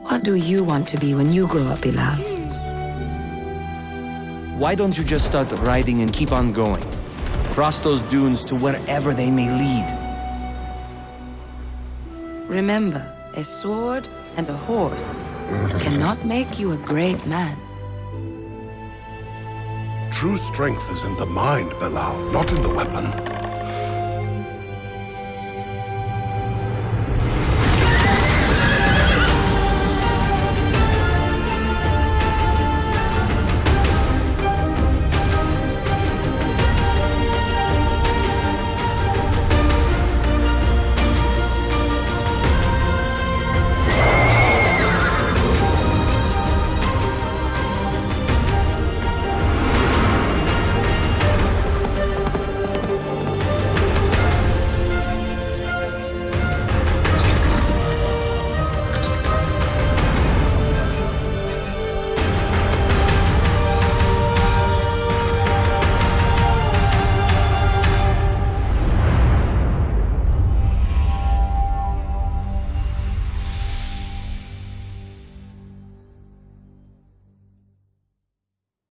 What do you want to be when you grow up, Bilal? Why don't you just start riding and keep on going? Cross those dunes to wherever they may lead. Remember, a sword and a horse cannot make you a great man. True strength is in the mind, Bilal, not in the weapon.